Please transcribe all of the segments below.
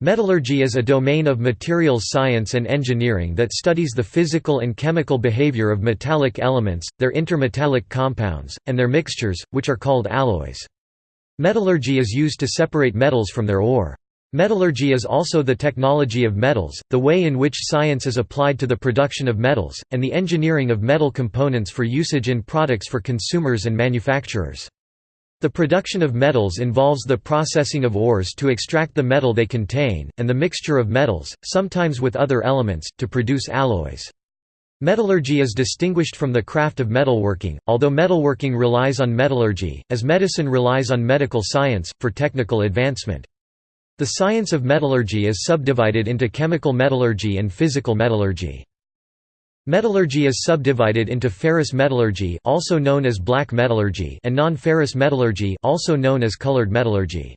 Metallurgy is a domain of materials science and engineering that studies the physical and chemical behavior of metallic elements, their intermetallic compounds, and their mixtures, which are called alloys. Metallurgy is used to separate metals from their ore. Metallurgy is also the technology of metals, the way in which science is applied to the production of metals, and the engineering of metal components for usage in products for consumers and manufacturers. The production of metals involves the processing of ores to extract the metal they contain, and the mixture of metals, sometimes with other elements, to produce alloys. Metallurgy is distinguished from the craft of metalworking, although metalworking relies on metallurgy, as medicine relies on medical science, for technical advancement. The science of metallurgy is subdivided into chemical metallurgy and physical metallurgy. Metallurgy is subdivided into ferrous metallurgy also known as black metallurgy and non-ferrous metallurgy also known as colored metallurgy.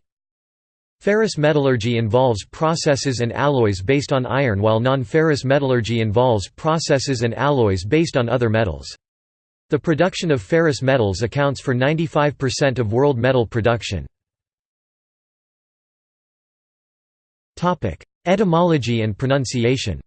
Ferrous metallurgy involves processes and alloys based on iron while non-ferrous metallurgy involves processes and alloys based on other metals. The production of ferrous metals accounts for 95% of world metal production. Etymology and pronunciation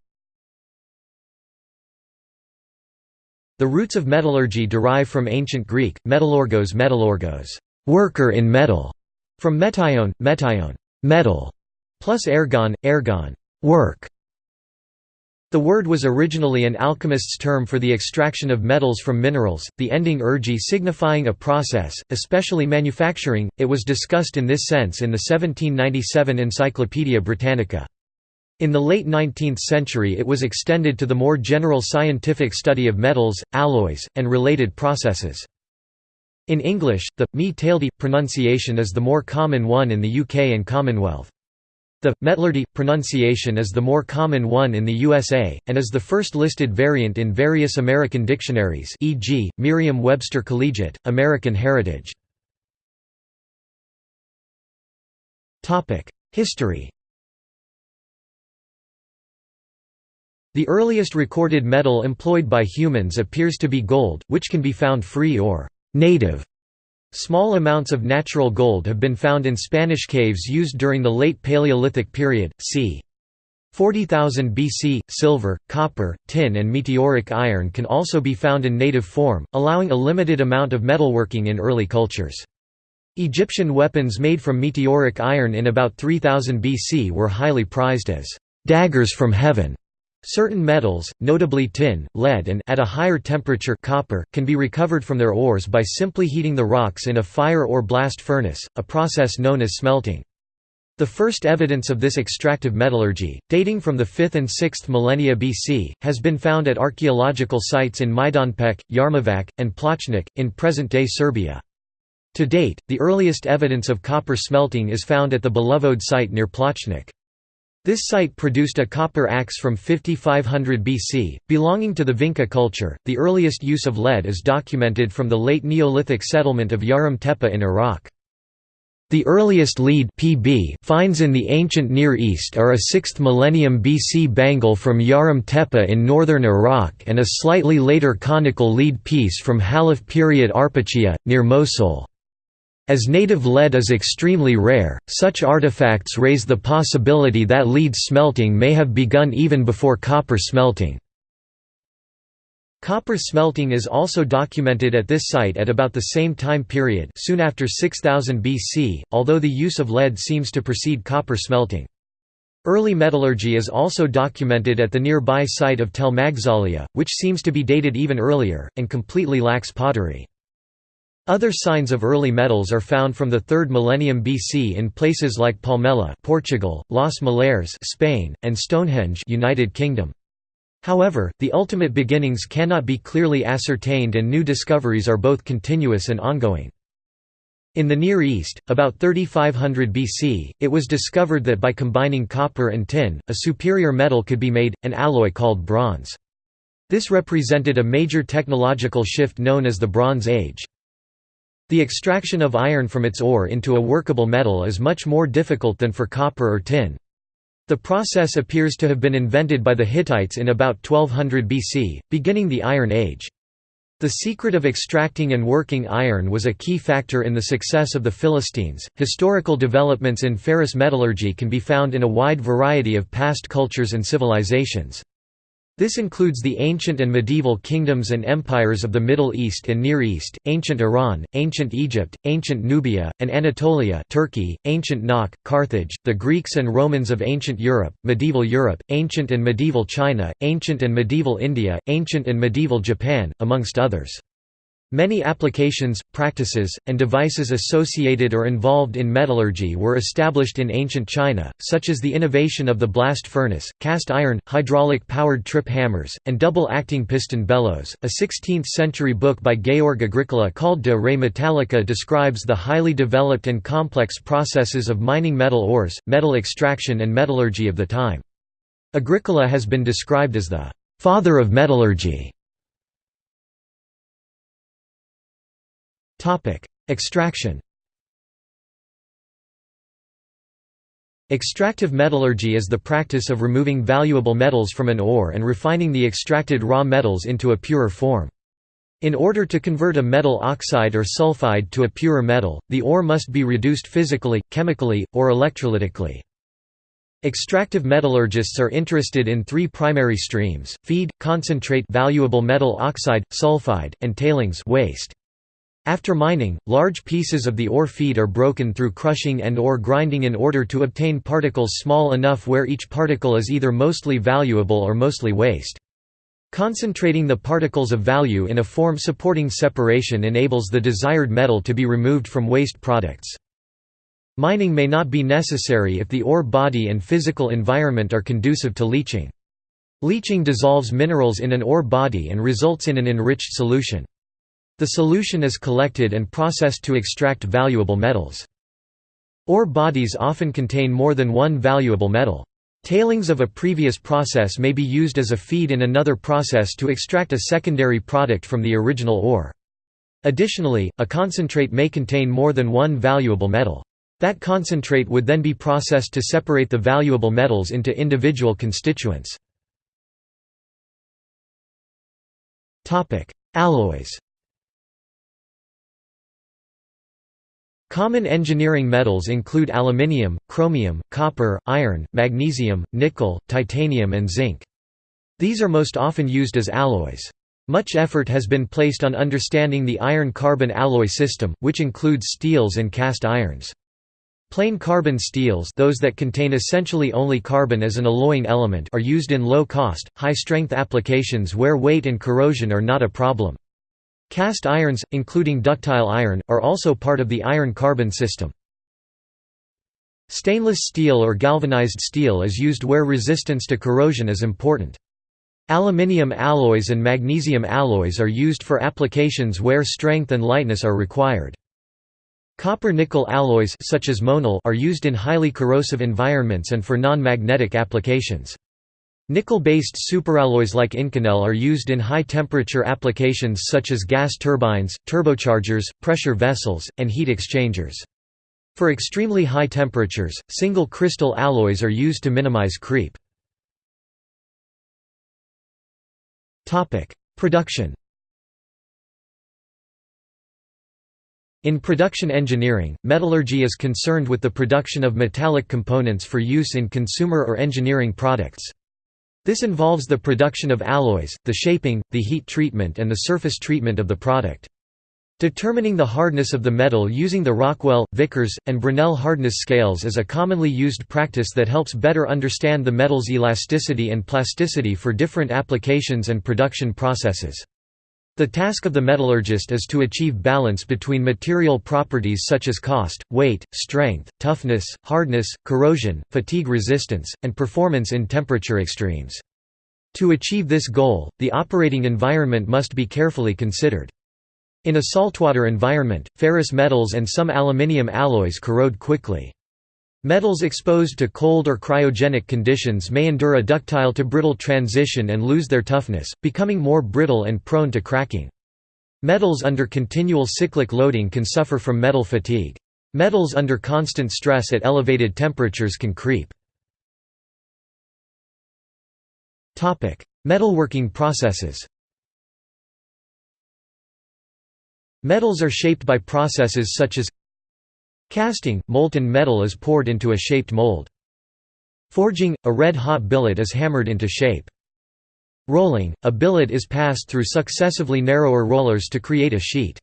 The roots of metallurgy derive from ancient Greek, metallurgos metallurgos, worker in metal, from metion, metion, metal, plus ergon, ergon, work. The word was originally an alchemist's term for the extraction of metals from minerals, the ending ergi signifying a process, especially manufacturing. It was discussed in this sense in the 1797 Encyclopaedia Britannica. In the late 19th century it was extended to the more general scientific study of metals, alloys, and related processes. In English, the me tailed pronunciation is the more common one in the UK and Commonwealth. The metallurgy pronunciation is the more common one in the USA, and is the first listed variant in various American dictionaries e.g., Merriam-Webster Collegiate, American Heritage. History The earliest recorded metal employed by humans appears to be gold, which can be found free or native. Small amounts of natural gold have been found in Spanish caves used during the late Paleolithic period, c. 40,000 BC. Silver, copper, tin, and meteoric iron can also be found in native form, allowing a limited amount of metalworking in early cultures. Egyptian weapons made from meteoric iron in about 3000 BC were highly prized as daggers from heaven. Certain metals, notably tin, lead and at a higher temperature copper, can be recovered from their ores by simply heating the rocks in a fire or blast furnace, a process known as smelting. The first evidence of this extractive metallurgy, dating from the 5th and 6th millennia BC, has been found at archaeological sites in Majdanpek, Jarmovac, and Plochnik, in present-day Serbia. To date, the earliest evidence of copper smelting is found at the Belovode site near Plochnik. This site produced a copper axe from 5500 BC, belonging to the Vinca culture. The earliest use of lead is documented from the late Neolithic settlement of Yarim Tepe in Iraq. The earliest lead PB finds in the ancient Near East are a 6th millennium BC bangle from Yarim Tepe in northern Iraq and a slightly later conical lead piece from Halaf period Arpachiyah, near Mosul. As native lead is extremely rare, such artifacts raise the possibility that lead smelting may have begun even before copper smelting. Copper smelting is also documented at this site at about the same time period soon after 6000 BC, although the use of lead seems to precede copper smelting. Early metallurgy is also documented at the nearby site of Tell Maghzaliyah, which seems to be dated even earlier, and completely lacks pottery. Other signs of early metals are found from the 3rd millennium BC in places like Palmela, Portugal, Los Millares, Spain, and Stonehenge, United Kingdom. However, the ultimate beginnings cannot be clearly ascertained and new discoveries are both continuous and ongoing. In the Near East, about 3500 BC, it was discovered that by combining copper and tin, a superior metal could be made, an alloy called bronze. This represented a major technological shift known as the Bronze Age. The extraction of iron from its ore into a workable metal is much more difficult than for copper or tin. The process appears to have been invented by the Hittites in about 1200 BC, beginning the Iron Age. The secret of extracting and working iron was a key factor in the success of the Philistines. Historical developments in ferrous metallurgy can be found in a wide variety of past cultures and civilizations. This includes the ancient and medieval kingdoms and empires of the Middle East and Near East, ancient Iran, ancient Egypt, ancient Nubia, and Anatolia Turkey, ancient Nok, Carthage, the Greeks and Romans of ancient Europe, medieval Europe, ancient and medieval China, ancient and medieval India, ancient and medieval Japan, amongst others. Many applications, practices, and devices associated or involved in metallurgy were established in ancient China, such as the innovation of the blast furnace, cast iron, hydraulic-powered trip hammers, and double-acting piston bellows. A 16th-century book by Georg Agricola called De Re Metallica describes the highly developed and complex processes of mining metal ores, metal extraction and metallurgy of the time. Agricola has been described as the «father of metallurgy» Extraction Extractive metallurgy is the practice of removing valuable metals from an ore and refining the extracted raw metals into a purer form. In order to convert a metal oxide or sulfide to a purer metal, the ore must be reduced physically, chemically, or electrolytically. Extractive metallurgists are interested in three primary streams, feed, concentrate valuable metal oxide, sulfide, and tailings waste. After mining, large pieces of the ore feed are broken through crushing and or grinding in order to obtain particles small enough where each particle is either mostly valuable or mostly waste. Concentrating the particles of value in a form supporting separation enables the desired metal to be removed from waste products. Mining may not be necessary if the ore body and physical environment are conducive to leaching. Leaching dissolves minerals in an ore body and results in an enriched solution. The solution is collected and processed to extract valuable metals. Ore bodies often contain more than one valuable metal. Tailings of a previous process may be used as a feed in another process to extract a secondary product from the original ore. Additionally, a concentrate may contain more than one valuable metal. That concentrate would then be processed to separate the valuable metals into individual constituents. Alloys Common engineering metals include aluminium, chromium, copper, iron, magnesium, nickel, titanium and zinc. These are most often used as alloys. Much effort has been placed on understanding the iron-carbon alloy system, which includes steels and cast irons. Plain carbon steels those that contain essentially only carbon as an alloying element are used in low-cost, high-strength applications where weight and corrosion are not a problem. Cast irons, including ductile iron, are also part of the iron-carbon system. Stainless steel or galvanized steel is used where resistance to corrosion is important. Aluminium alloys and magnesium alloys are used for applications where strength and lightness are required. Copper-nickel alloys such as Monel are used in highly corrosive environments and for non-magnetic applications. Nickel-based superalloys like Inconel are used in high-temperature applications such as gas turbines, turbochargers, pressure vessels, and heat exchangers. For extremely high temperatures, single crystal alloys are used to minimize creep. Production In production engineering, metallurgy is concerned with the production of metallic components for use in consumer or engineering products. This involves the production of alloys, the shaping, the heat treatment and the surface treatment of the product. Determining the hardness of the metal using the Rockwell, Vickers, and Brinell hardness scales is a commonly used practice that helps better understand the metal's elasticity and plasticity for different applications and production processes. The task of the metallurgist is to achieve balance between material properties such as cost, weight, strength, toughness, hardness, corrosion, fatigue resistance, and performance in temperature extremes. To achieve this goal, the operating environment must be carefully considered. In a saltwater environment, ferrous metals and some aluminium alloys corrode quickly. Metals exposed to cold or cryogenic conditions may endure a ductile to brittle transition and lose their toughness, becoming more brittle and prone to cracking. Metals under continual cyclic loading can suffer from metal fatigue. Metals under constant stress at elevated temperatures can creep. Metalworking processes Metals are shaped by processes such as Casting – molten metal is poured into a shaped mold. Forging – a red-hot billet is hammered into shape. Rolling – a billet is passed through successively narrower rollers to create a sheet.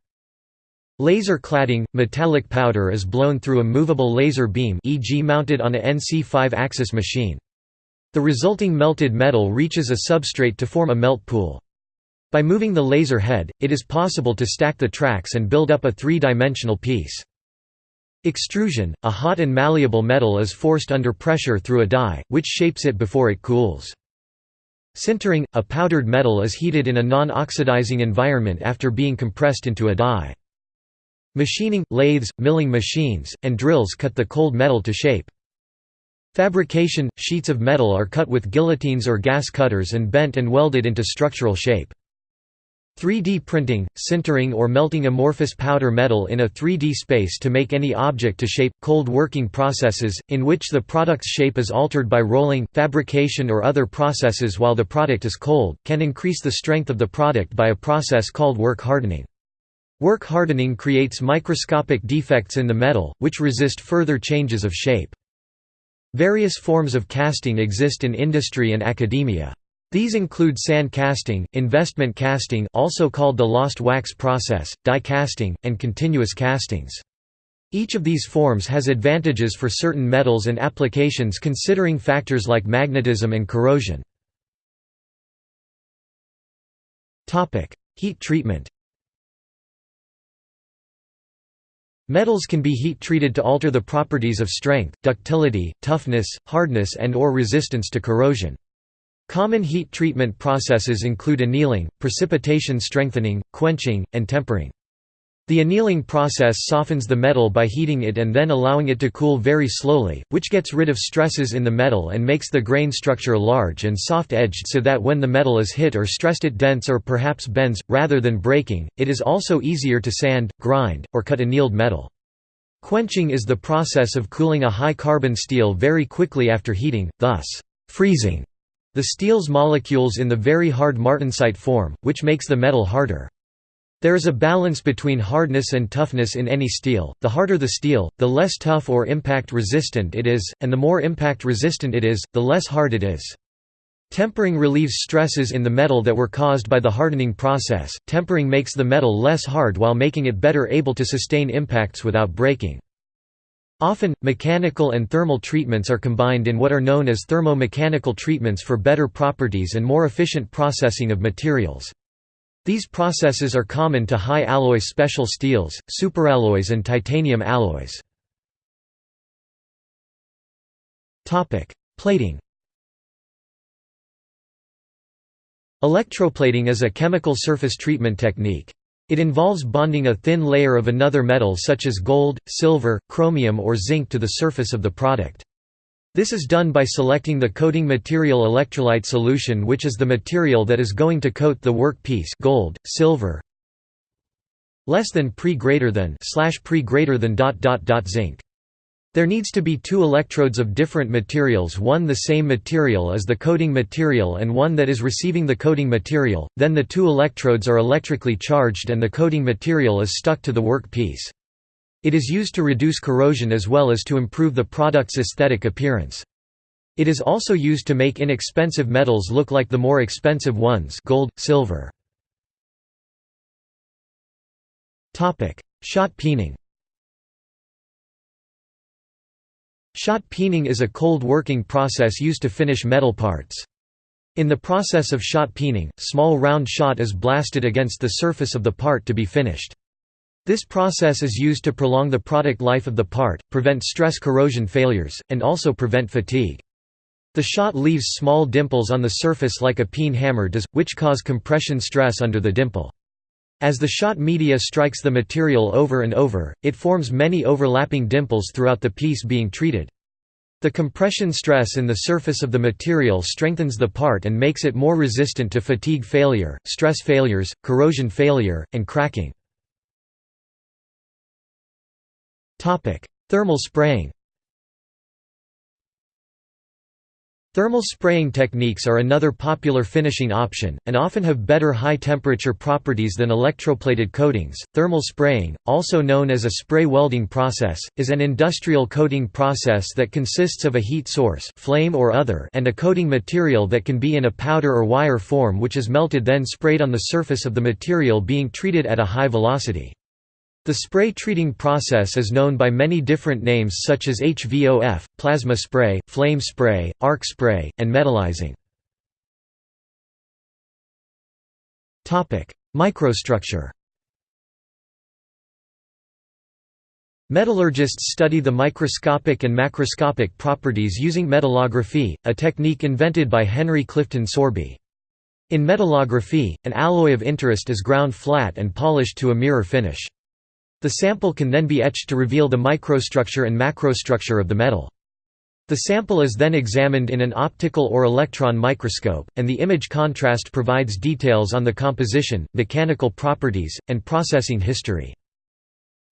Laser cladding – metallic powder is blown through a movable laser beam e.g. mounted on a NC 5-axis machine. The resulting melted metal reaches a substrate to form a melt pool. By moving the laser head, it is possible to stack the tracks and build up a three-dimensional piece. Extrusion – A hot and malleable metal is forced under pressure through a die, which shapes it before it cools. Sintering – A powdered metal is heated in a non-oxidizing environment after being compressed into a die. Machining – Lathes, milling machines, and drills cut the cold metal to shape. Fabrication – Sheets of metal are cut with guillotines or gas cutters and bent and welded into structural shape. 3D printing – Sintering or melting amorphous powder metal in a 3D space to make any object to shape. Cold working processes, in which the product's shape is altered by rolling, fabrication or other processes while the product is cold, can increase the strength of the product by a process called work hardening. Work hardening creates microscopic defects in the metal, which resist further changes of shape. Various forms of casting exist in industry and academia. These include sand casting, investment casting also called the lost wax process, die casting, and continuous castings. Each of these forms has advantages for certain metals and applications considering factors like magnetism and corrosion. Heat treatment Metals can be heat-treated to alter the properties of strength, ductility, toughness, hardness and or resistance to corrosion. Common heat treatment processes include annealing, precipitation strengthening, quenching, and tempering. The annealing process softens the metal by heating it and then allowing it to cool very slowly, which gets rid of stresses in the metal and makes the grain structure large and soft-edged so that when the metal is hit or stressed it dents or perhaps bends, rather than breaking. It is also easier to sand, grind, or cut annealed metal. Quenching is the process of cooling a high-carbon steel very quickly after heating, thus, freezing the steel's molecules in the very hard martensite form, which makes the metal harder. There is a balance between hardness and toughness in any steel, the harder the steel, the less tough or impact resistant it is, and the more impact resistant it is, the less hard it is. Tempering relieves stresses in the metal that were caused by the hardening process. Tempering makes the metal less hard while making it better able to sustain impacts without breaking. Often, mechanical and thermal treatments are combined in what are known as thermo-mechanical treatments for better properties and more efficient processing of materials. These processes are common to high-alloy special steels, superalloys and titanium alloys. Plating Electroplating is a chemical surface treatment technique. It involves bonding a thin layer of another metal such as gold, silver, chromium or zinc to the surface of the product. This is done by selecting the coating material electrolyte solution which is the material that is going to coat the work piece gold, silver, less than pre greater than slash pre greater than dot dot dot zinc. There needs to be two electrodes of different materials one the same material as the coating material and one that is receiving the coating material, then the two electrodes are electrically charged and the coating material is stuck to the work piece. It is used to reduce corrosion as well as to improve the product's aesthetic appearance. It is also used to make inexpensive metals look like the more expensive ones gold, silver. Shot peening Shot peening is a cold working process used to finish metal parts. In the process of shot peening, small round shot is blasted against the surface of the part to be finished. This process is used to prolong the product life of the part, prevent stress corrosion failures, and also prevent fatigue. The shot leaves small dimples on the surface like a peen hammer does, which cause compression stress under the dimple. As the shot media strikes the material over and over, it forms many overlapping dimples throughout the piece being treated. The compression stress in the surface of the material strengthens the part and makes it more resistant to fatigue failure, stress failures, corrosion failure, and cracking. Thermal spraying Thermal spraying techniques are another popular finishing option, and often have better high temperature properties than electroplated coatings. Thermal spraying, also known as a spray welding process, is an industrial coating process that consists of a heat source flame or other and a coating material that can be in a powder or wire form which is melted then sprayed on the surface of the material being treated at a high velocity. The spray treating process is known by many different names such as HVOF, plasma spray, flame spray, arc spray, and metallizing. Microstructure Metallurgists study the microscopic and macroscopic properties using metallography, a technique invented by Henry Clifton Sorby. In metallography, an alloy of interest is ground flat and polished to a mirror finish. The sample can then be etched to reveal the microstructure and macrostructure of the metal. The sample is then examined in an optical or electron microscope, and the image contrast provides details on the composition, mechanical properties, and processing history.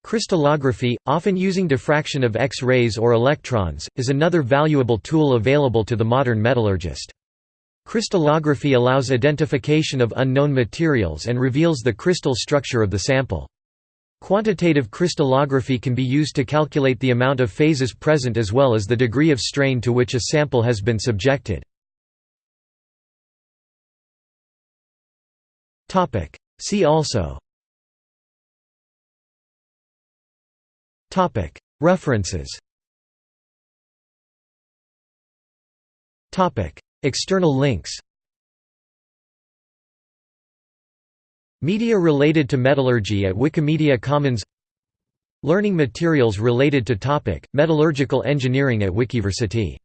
Crystallography, often using diffraction of X-rays or electrons, is another valuable tool available to the modern metallurgist. Crystallography allows identification of unknown materials and reveals the crystal structure of the sample. Quantitative crystallography can be used to calculate the amount of phases present as well as the degree of strain to which a sample has been subjected. See also. References. External links Media related to metallurgy at Wikimedia Commons. Learning materials related to topic, metallurgical engineering at Wikiversity